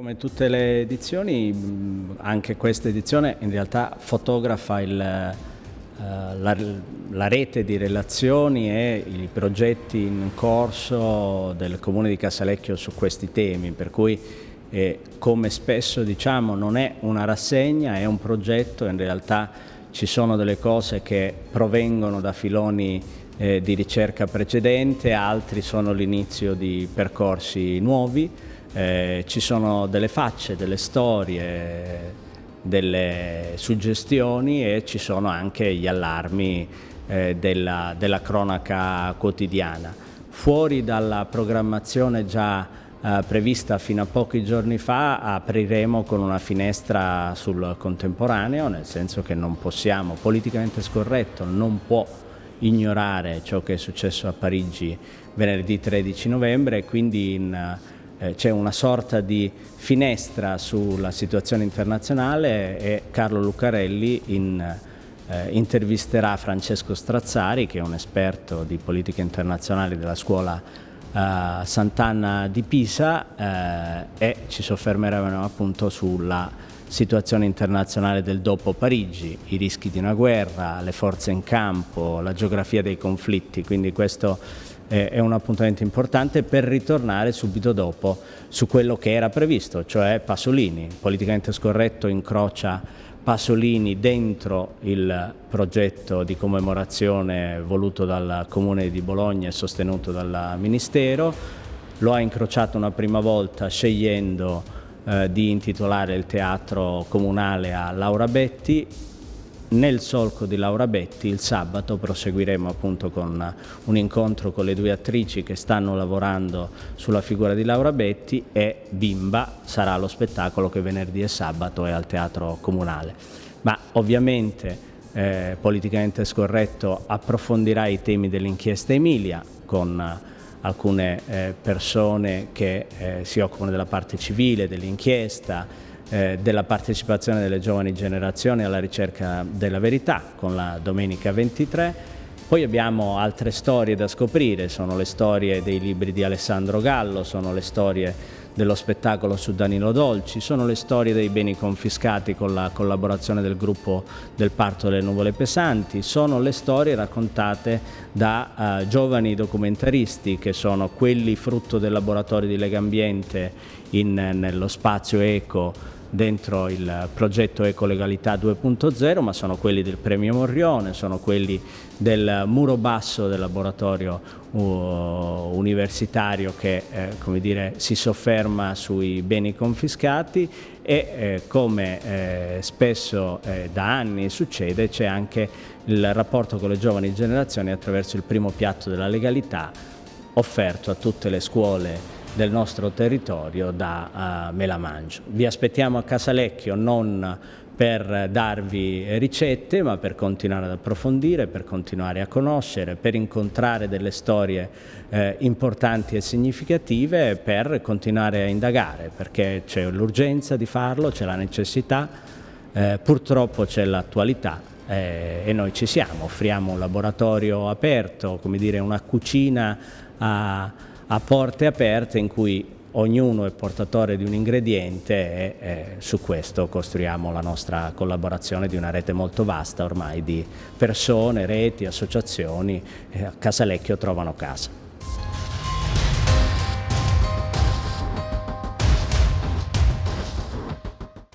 Come tutte le edizioni, anche questa edizione in realtà fotografa il, eh, la, la, rete di relazioni e i progetti in corso del Comune di Casalecchio su questi temi, per cui eh, come spesso diciamo non è una rassegna, è un progetto, in realtà ci sono delle cose che provengono da filoni eh, di ricerca precedente, altri sono l'inizio di percorsi nuovi, eh, ci sono delle facce, delle storie, delle suggestioni e ci sono anche gli allarmi eh, della, della, cronaca quotidiana. Fuori dalla programmazione già eh, prevista fino a pochi giorni fa apriremo con una finestra sul contemporaneo, nel senso che non possiamo, politicamente scorretto, non può ignorare ciò che è successo a Parigi venerdì 13 novembre e quindi in c'è una sorta di finestra sulla situazione internazionale e Carlo Lucarelli in, eh, intervisterà Francesco Strazzari che è un esperto di politica internazionale della scuola eh, Sant'Anna di Pisa eh, e ci soffermeremo appunto sulla situazione internazionale del dopo Parigi, i rischi di una guerra, le forze in campo, la geografia dei conflitti, quindi questo è un appuntamento importante per ritornare subito dopo su quello che era previsto, cioè Pasolini. Politicamente scorretto incrocia Pasolini dentro il progetto di commemorazione voluto dal Comune di Bologna e sostenuto dal Ministero, lo ha incrociato una prima volta scegliendo eh, di intitolare il teatro comunale a Laura Betti nel solco di Laura Betti il sabato proseguiremo appunto con un incontro con le due attrici che stanno lavorando sulla figura di Laura Betti e Bimba sarà lo spettacolo che venerdì e sabato è al Teatro Comunale. Ma ovviamente eh, politicamente scorretto approfondirà i temi dell'inchiesta Emilia con alcune eh, persone che eh, si occupano della parte civile, dell'inchiesta, eh, della partecipazione delle giovani generazioni alla ricerca della verità con la domenica 23. Poi abbiamo altre storie da scoprire, sono le storie dei libri di Alessandro Gallo, sono le storie dello spettacolo su Danilo Dolci, sono le storie dei beni confiscati con la collaborazione del gruppo del Parto delle Nuvole Pesanti, sono le storie raccontate da uh, giovani documentaristi che sono quelli frutto del laboratorio di Legambiente in, nello spazio eco dentro il progetto Ecolegalità 2.0, ma sono quelli del Premio Morrione, sono quelli del muro basso del laboratorio uh, universitario che eh, dire, si sofferma sui beni confiscati e eh, come eh, spesso eh, da anni succede c'è anche il rapporto con le giovani generazioni attraverso il primo piatto della legalità offerto a tutte le scuole del nostro territorio da uh, Melamangio. Vi aspettiamo a Casalecchio non per darvi ricette ma per continuare ad approfondire, per continuare a conoscere, per incontrare delle storie eh, importanti e significative, per continuare a indagare perché c'è l'urgenza di farlo, c'è la necessità, eh, purtroppo c'è l'attualità eh, e noi ci siamo, offriamo un laboratorio aperto, come dire una cucina a a porte aperte in cui ognuno è portatore di un ingrediente e, e, su questo costruiamo la nostra collaborazione di una rete molto vasta ormai di persone, reti, associazioni, eh, a Casalecchio trovano casa.